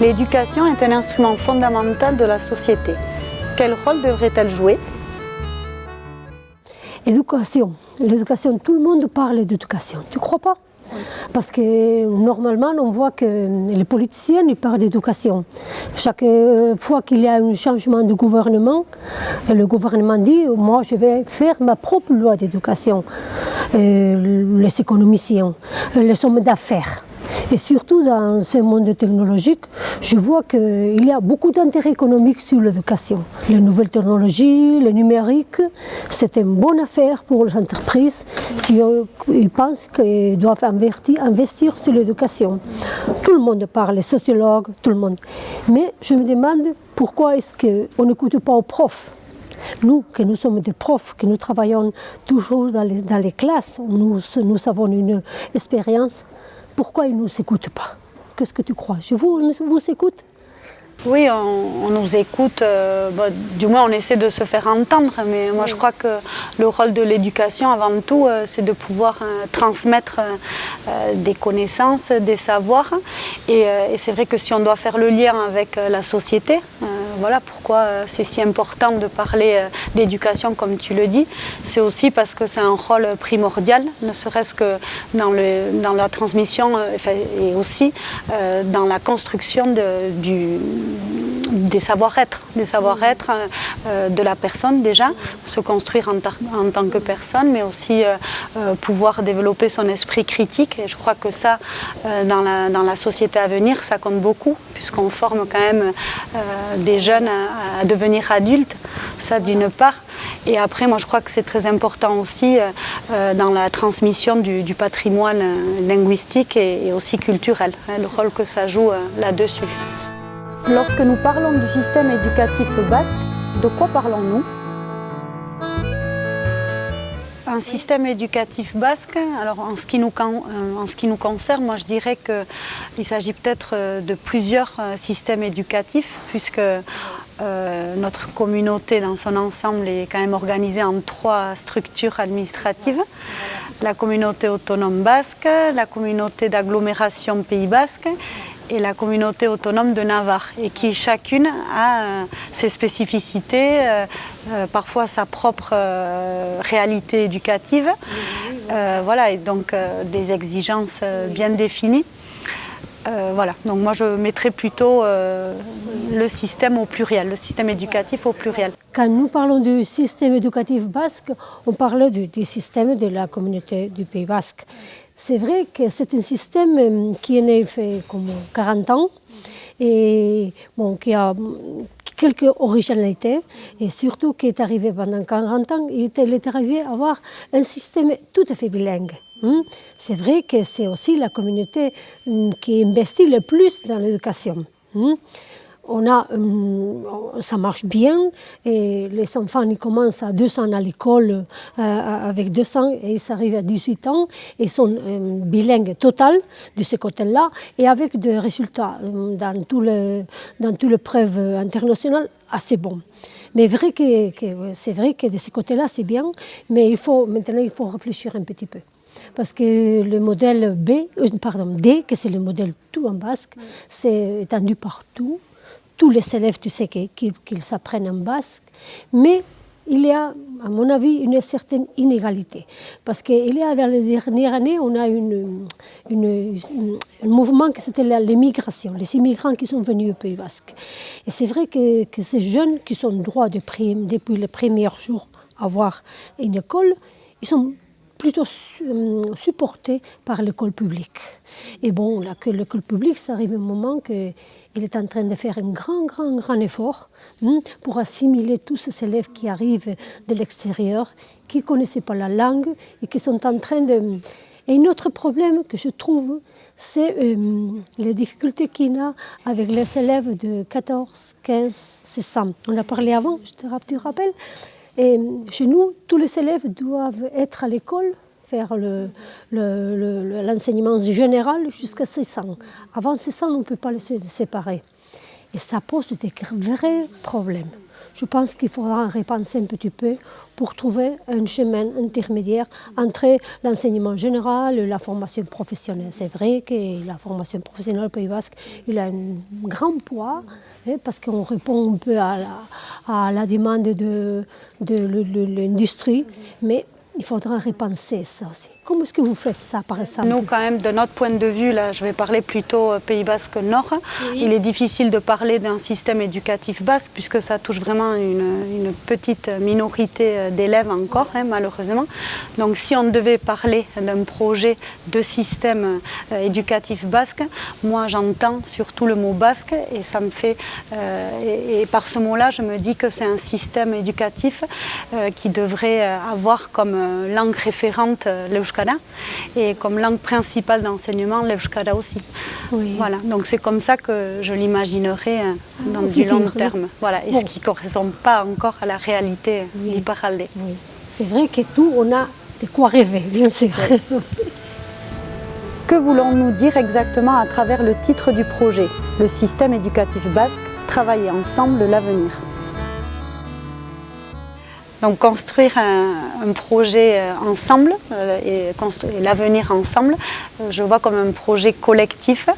L'éducation est un instrument fondamental de la société. Quel rôle devrait-elle jouer? Éducation. L'éducation, tout le monde parle d'éducation. Tu crois pas? Parce que normalement, on voit que les politiciens ils parlent d'éducation. Chaque fois qu'il y a un changement de gouvernement, le gouvernement dit Moi, je vais faire ma propre loi d'éducation. Euh, les économiciens, les hommes d'affaires. Et surtout dans ce monde technologique, je vois qu'il y a beaucoup d'intérêt économique sur l'éducation. Les nouvelles technologies, le numérique, c'est une bonne affaire pour les entreprises si ils pensent qu'ils doivent investir sur l'éducation. Tout le monde parle, les sociologues, tout le monde. Mais je me demande pourquoi est-ce qu'on n'écoute pas aux profs? Nous, que nous sommes des profs, que nous travaillons toujours dans les, classes, nous, nous avons une expérience pourquoi ils ne nous écoutent pas? Qu'est-ce que tu crois? Je vous, vous écoute? Oui, on, nous écoute, euh, bah, du moins on essaie de se faire entendre, mais moi je crois que le rôle de l'éducation avant tout, euh, c'est de pouvoir euh, transmettre des connaissances, des savoirs. Et, c'est vrai que si on doit faire le lien avec la société, voilà pourquoi c'est si important de parler d'éducation comme tu le dis, c'est aussi parce que c'est un rôle primordial, ne serait-ce que dans, la transmission et aussi dans la construction du des savoir-être, des savoir-être euh, euh, de la personne déjà, se construire en, tant que personne, mais aussi euh, pouvoir développer son esprit critique. Et je crois que ça, dans la, dans, la, société à venir, ça compte beaucoup, puisqu'on forme quand même des jeunes à, devenir adultes, ça d'une part. Et après, moi je crois que c'est très important aussi dans la transmission du, patrimoine linguistique et, aussi culturel, hein, le rôle que ça joue là-dessus. Lorsque nous parlons du système éducatif basque, de quoi parlons-nous? Un système éducatif basque, alors en ce qui nous, euh, concerne, moi je dirais qu'il s'agit peut-être euh, de plusieurs euh, systèmes éducatifs, puisque notre communauté dans son ensemble est quand même organisée en trois structures administratives. La communauté autonome basque, la communauté d'agglomération Pays basque et la communauté autonome de Navarre et qui chacune a euh, ses spécificités, euh, euh, parfois sa propre réalité éducative, voilà, et donc des exigences bien définies. voilà, donc moi je mettrais plutôt le système au pluriel, le système éducatif au pluriel. Quand nous parlons du système éducatif basque, on parle du, du système de la communauté du Pays basque. C'est vrai que c'est un système euh, qui est né fait comme 40 ans et bon, qui a quelques originalités et surtout qui est arrivé pendant 40 ans, il est arrivé à avoir un système tout à fait bilingue. Hein. C'est vrai que c'est aussi la communauté euh, qui investit le plus dans l'éducation. On a, euh, ça marche bien et les enfants ils commencent à 200 à l'école euh, avec 200 et ils arrivent à 18 ans et ils sont euh, bilingues total de ce côté-là et avec des résultats dans tous les, dans toutes les preuves internationales assez bons. Mais vrai que, c'est vrai que de ce côté-là c'est bien, mais il faut, maintenant il faut réfléchir un petit peu. Parce que le modèle B, pardon, D, que c'est le modèle tout en basque, c'est étendu partout tous les élèves, tu sais, qu'ils s'apprennent en basque, mais il y a, à mon avis, une certaine inégalité. Parce qu'il y a, dans les dernières années, on a une, un mouvement qui c'était l'immigration, les immigrants qui sont venus au Pays Basque. Et c'est vrai que, ces jeunes qui sont droits de prime depuis les premiers jours à avoir une école, ils sont plutôt euh, supportés par l'école publique. Et bon, là, que l'école publique, ça arrive un moment qu'il est en train de faire un grand, grand, grand effort hein, pour assimiler tous ces élèves qui arrivent de l'extérieur, qui ne connaissaient pas la langue et qui sont en train de... Et un autre problème que je trouve, c'est euh, les difficultés qu'il a avec les élèves de 14, 15, 16 ans. On a parlé avant, je te, rappelles? Et chez nous, tous les élèves doivent être à l'école, faire l'enseignement le, général jusqu'à 6 ans. Avant 6 ans, on ne peut pas les séparer. Et ça pose des vrais problèmes. Je pense qu'il faudra repenser un petit peu pour trouver un chemin intermédiaire entre l'enseignement général et la formation professionnelle. C'est vrai que la formation professionnelle au Pays Basque, a un grand poids, hein, parce qu'on répond un peu à la, demande de, de l'industrie, mais il faudra repenser ça aussi. Comment est-ce que vous faites ça, par exemple Nous, quand même, de notre point de vue, là, je vais parler plutôt euh, Pays Basque Nord, il est difficile de parler d'un système éducatif basque, puisque ça touche vraiment une, petite minorité euh, d'élèves encore, hein, malheureusement. Donc, si on devait parler d'un projet de système euh, éducatif basque, moi, j'entends surtout le mot basque, et ça me fait... et, par ce mot-là, je me dis que c'est un système éducatif qui devrait avoir comme langue référente euh, l'Euskara et comme langue principale d'enseignement l'Euskara aussi. Voilà, donc c'est comme ça que je l'imaginerai euh, dans du long terme. Voilà, et ce qui ne correspond pas encore à la réalité oui. C'est vrai que tout, on a de quoi rêver, bien sûr. Que voulons-nous dire exactement à travers le titre du projet, le système éducatif basque, travailler ensemble l'avenir donc construire un, projet euh, ensemble euh, et, l'avenir ensemble, euh, je vois comme un projet collectif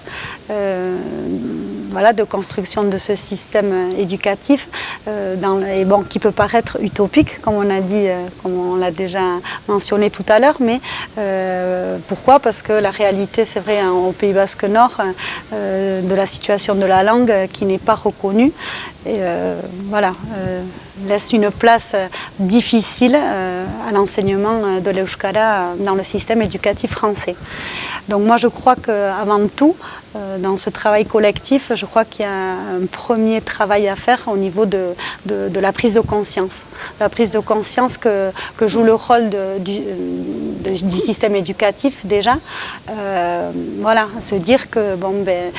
voilà, de construction de ce système éducatif et bon, qui peut paraître utopique, comme on a dit, comme on l'a déjà mentionné tout à l'heure, mais pourquoi? Parce que la réalité, c'est vrai, hein, au Pays Basque Nord, de la situation de la langue qui n'est pas reconnue, et voilà, laisse une place difficile euh, à l'enseignement euh, de l'Euskara dans le système éducatif français. Donc moi je crois qu'avant tout, euh, dans ce travail collectif, je crois qu'il y a un premier travail à faire au niveau de, de, la prise de conscience. La prise de conscience que, que joue le rôle du, du, système éducatif déjà. voilà, se dire que bon, ben,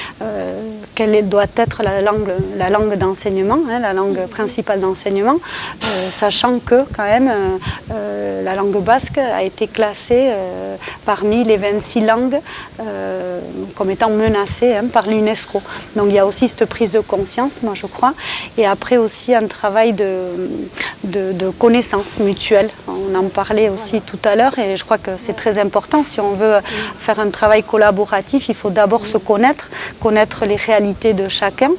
quelle doit être la langue, la langue d'enseignement, hein, la langue principale d'enseignement, sachant que quand même euh, la langue basque a été classée euh, parmi les 26 langues euh, comme étant menacées hein, par l'UNESCO. Donc il y a aussi cette prise de conscience, moi je crois, et après aussi un travail de, de, connaissance mutuelle. On en parlait aussi tout à l'heure et je crois que c'est très important. Si on veut faire un travail collaboratif, il faut d'abord se connaître, connaître les réalités de chacun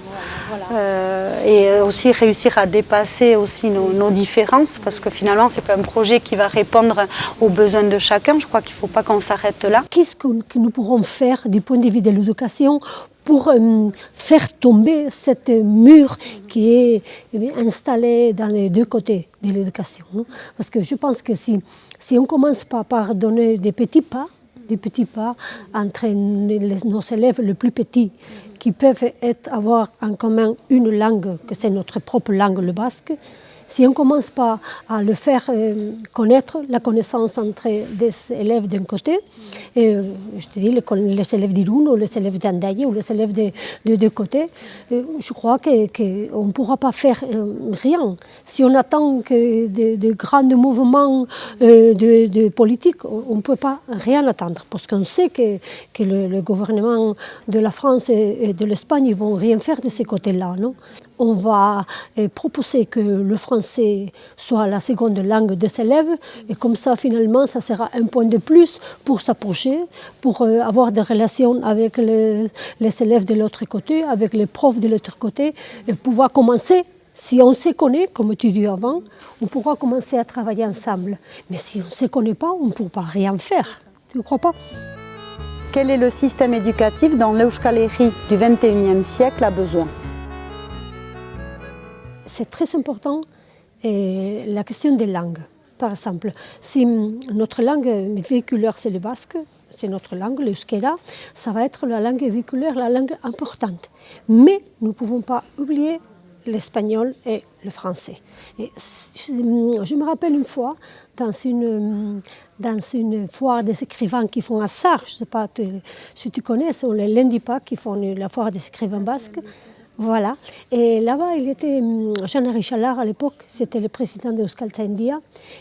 et aussi réussir à dépasser aussi nos, différences parce que finalement c'est pas un projet qui va répondre aux besoins de chacun. Je crois qu'il ne faut pas qu'on s'arrête là. Qu'est-ce que nous pourrons faire du point de vue de l'éducation pour euh, faire tomber cette mur qui est eh installé dans les deux côtés de l'éducation. Parce que je pense que si, si on commence pas par donner des petits pas, des petits pas entre nos élèves les plus petits qui peuvent avoir en commun une langue, que c'est notre propre langue, le basque, si on ne commence pas à le faire euh, connaître, la connaissance entre des élèves d'un côté, et, euh, je te dis les, élèves d'Irun ou les élèves d'Andaye ou les élèves de, deux côtés, euh, je crois qu'on ne pourra pas faire rien. Si on attend que de, grands mouvements de, politique, on ne peut pas rien attendre, parce qu'on sait que, que le, gouvernement de la France et de l'Espagne ne vont rien faire de ces côtés-là. On va proposer que le français soit la seconde langue des élèves et comme ça finalement ça sera un point de plus pour s'approcher, pour euh, avoir des relations avec les, élèves de l'autre côté, avec les profs de l'autre côté et pouvoir commencer si on se connaît, comme tu dis avant, on pourra commencer à travailler ensemble. Mais si on ne se connaît pas, on ne pourra rien faire. Tu ne crois pas? Quel est le système éducatif dont l'Euskalérie du 21e siècle a besoin? C'est très important la question des langues, par exemple, si notre langue véhiculaire c'est le basque, c'est notre langue, le skeda, ça va être la langue véhiculaire, la langue importante. Mais nous ne pouvons pas oublier l'espagnol et le français. Je me rappelle une fois, dans une, foire des écrivains qui font à Sarre, je ne sais pas si tu connais, c'est les Lendipa qui font la foire des écrivains basques. Voilà. Et là-bas, il était hum, Jean-Henri Chalard à l'époque, c'était le président de India.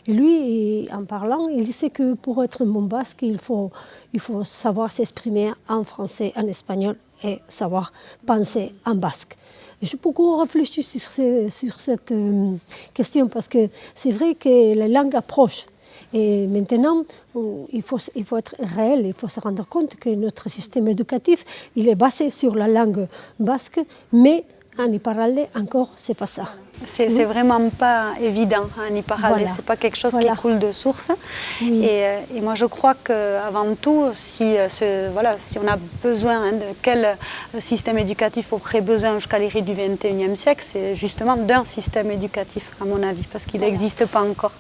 Et lui, en parlant, il disait que pour être bon basque, il faut, il faut savoir s'exprimer en français, en espagnol et savoir penser en basque. J'ai beaucoup réfléchi sur, sur cette question parce que c'est vrai que la langue approche. Et maintenant, il faut, il faut être réel, il faut se rendre compte que notre système éducatif, il est basé sur la langue basque, mais en parler encore, c'est pas ça. C'est vraiment pas évident en y parler, c'est pas quelque chose qui coule de source. Euh, et, moi je crois qu'avant tout, si, euh, ce, voilà, si on a besoin hein, de quel système éducatif aurait besoin jusqu'à l'érée du 21e siècle, c'est justement d'un système éducatif à mon avis, parce qu'il n'existe pas encore.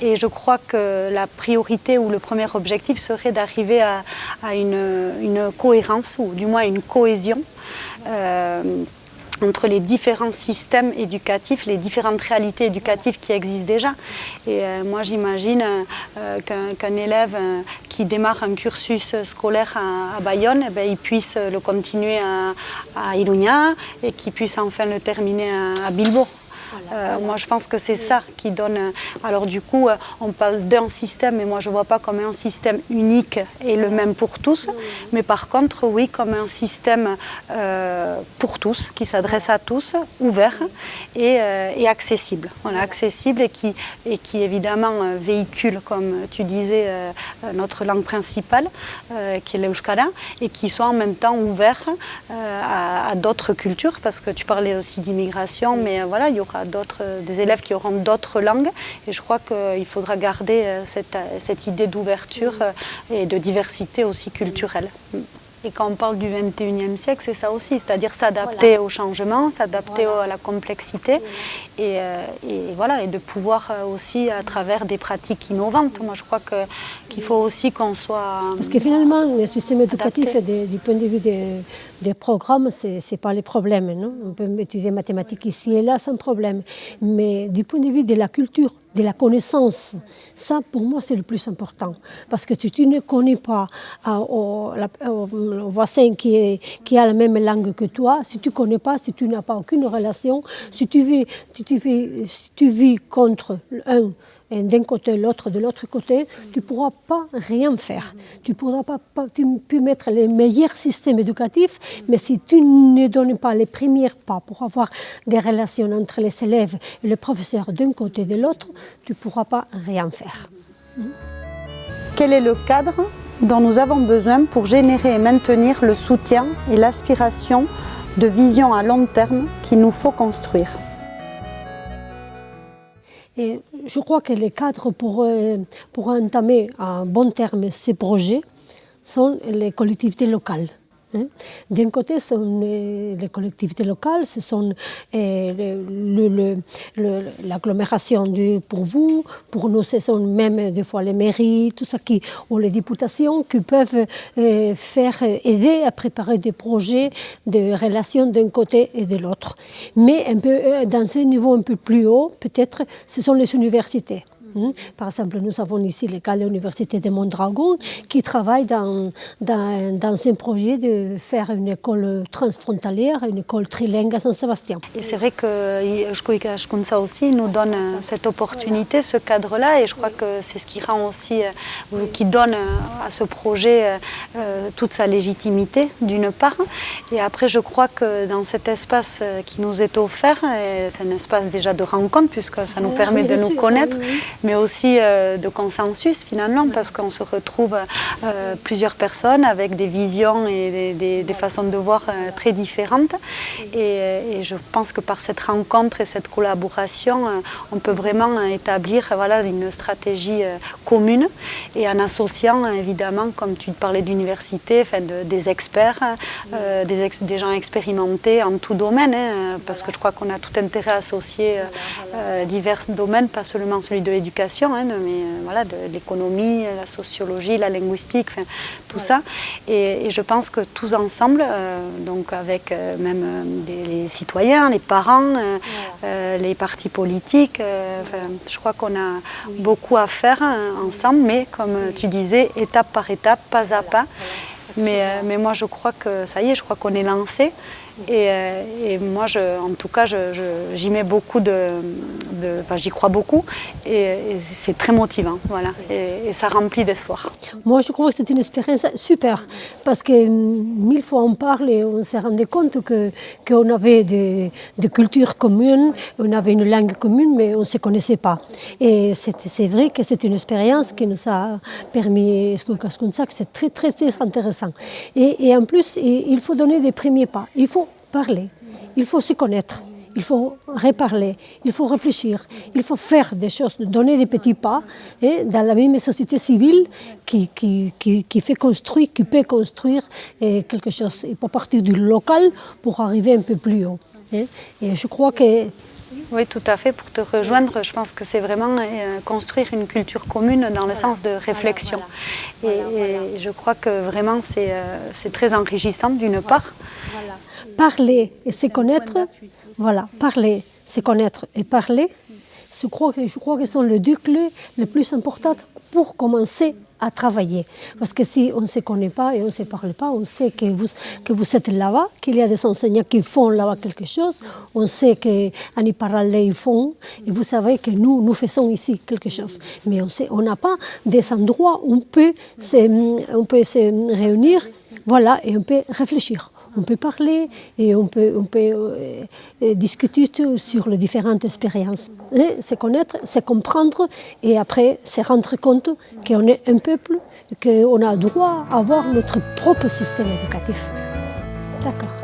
Et je crois que la priorité ou le premier objectif serait d'arriver à, une, une, cohérence ou du moins une cohésion. Euh, entre les différents systèmes éducatifs, les différentes réalités éducatives qui existent déjà. Et euh, moi j'imagine euh, qu'un élève euh, qui démarre un cursus scolaire à, Bayonne, eh ben, il puisse le continuer à, à Iruña et qu'il puisse enfin le terminer à Bilbao. Euh, moi, je pense que c'est ça qui donne... Euh, alors du coup, euh, on parle d'un système, mais moi, je ne vois pas comme un système unique et le même pour tous. Mais par contre, oui, comme un système pour tous, qui s'adresse à tous, ouvert et, accessible. Voilà, accessible et qui, et qui évidemment véhicule, comme tu disais, notre langue principale, qui est l'euskara, et qui soit en même temps ouvert à, à d'autres cultures, parce que tu parlais aussi d'immigration, mais voilà, il y aura euh, des élèves qui auront d'autres langues. Et je crois qu'il faudra garder euh, cette, cette idée d'ouverture euh, et de diversité aussi culturelle. Et quand on parle du 21e siècle, c'est ça aussi, c'est-à-dire s'adapter au changement, s'adapter à la complexité et, voilà, et de pouvoir aussi à travers des pratiques innovantes. Moi, je crois qu'il faut aussi qu'on soit Parce que finalement, le système éducatif, du point de vue des, des programmes, ce n'est pas le problème. Non? On peut étudier mathématiques ici et là sans problème. Mais du point de vue de la culture, de la connaissance, ça pour moi c'est le plus important. Parce que si tu ne connais pas au, voisin qui, a la même langue que toi, si tu ne connais pas, si tu n'as pas aucune relation, si tu vis, tu vis, si tu vis contre un d'un côté, l'autre de l'autre côté, tu ne pourras pas rien faire. Tu pourras pas, tu peux mettre les meilleurs systèmes éducatifs, mais si tu ne donnes pas les premiers pas pour avoir des relations entre les élèves et les professeurs d'un côté et de l'autre, tu ne pourras pas rien faire. Quel est le cadre dont nous avons besoin pour générer et maintenir le soutien et l'aspiration de vision à long terme qu'il nous faut construire? Et je crois que les cadres pour, entamer à bon terme ces projets sont les collectivités locales. Hein. D'un côté, ce sont les collectivités locales, ce sont euh, l'agglomération pour vous, pour nous, ce sont même des fois les mairies, tout ça, qui, ou les députations qui peuvent euh, faire aider à préparer des projets de relations d'un côté et de l'autre. Mais euh, dans un niveau un peu plus haut, peut-être, ce sont les universités. Hmm? Par exemple, nous avons ici le cas de l'Université de Mondragon qui travaille dans, dans, un projet de faire une école transfrontalière, une école trilingue à Saint-Sébastien. Et c'est vrai que ça aussi nous donne cette opportunité, ce cadre-là, et je crois que c'est ce qui rend aussi, euh, qui donne à ce projet euh, toute sa légitimité, d'une part. Et après, je crois que dans cet espace qui nous est offert, c'est un espace déjà de rencontre, puisque ça nous permet de nous connaître, mais aussi euh, de consensus finalement, parce qu'on se retrouve euh, plusieurs personnes avec des visions et des, façons de voir euh, très différentes. Et, je pense que par cette rencontre et cette collaboration, on peut vraiment établir voilà, une stratégie commune. Et en associant évidemment, comme tu parlais d'université, enfin, des experts, des, des, gens expérimentés en tout domaine, hein, parce que je crois qu'on a tout intérêt à associer divers domaines, pas seulement celui de l'éducation Hein, mais euh, voilà, de l'économie, la sociologie, la linguistique, tout ça. Et, je pense que tous ensemble, euh, donc avec euh, même les citoyens, les parents, les partis politiques, je crois qu'on a beaucoup à faire hein, ensemble, mais comme tu disais, étape par étape, pas à pas. Mais, mais moi je crois que ça y est, je crois qu'on est lancé Et, et moi, je, en tout cas, j'y mets beaucoup de, enfin, j'y crois beaucoup, et, c'est très motivant, voilà, et, ça remplit d'espoir. Moi, je crois que c'est une expérience super, parce que mille fois on parle et on s'est rendu compte que qu'on avait des, des, cultures communes, on avait une langue commune, mais on ne se connaissait pas. Et c'est vrai que c'est une expérience qui nous a permis, que c'est très, très intéressant. Et, en plus, il faut donner des premiers pas. Il faut parler, il faut se connaître, il faut reparler, il faut réfléchir, il faut faire des choses, donner des petits pas dans la même société civile qui, fait construire, qui peut construire quelque chose. Il faut partir du local pour arriver un peu plus haut. Et je crois que oui, tout à fait. Pour te rejoindre, je pense que c'est vraiment euh, construire une culture commune dans le sens de réflexion. et, je crois que vraiment c'est euh, très enrichissant d'une part. Parler et se connaître, voilà, parler, se connaître et parler, je crois que, je crois que sont les deux clés les plus importantes pour commencer à travailler. Parce que si on ne se connaît pas et on ne se parle pas, on sait que vous, que vous êtes là-bas, qu'il y a des enseignants qui font là-bas quelque chose, on sait qu'en y parler, ils font, et vous savez que nous, nous faisons ici quelque chose. Mais on n'a on pas des endroits où on peut on peut se réunir voilà, et on peut réfléchir on peut parler et on peut, euh, euh, discuter sur les différentes expériences. Se connaître, se comprendre et après se rendre compte qu'on est un peuple, qu'on a droit à avoir notre propre système éducatif. D'accord.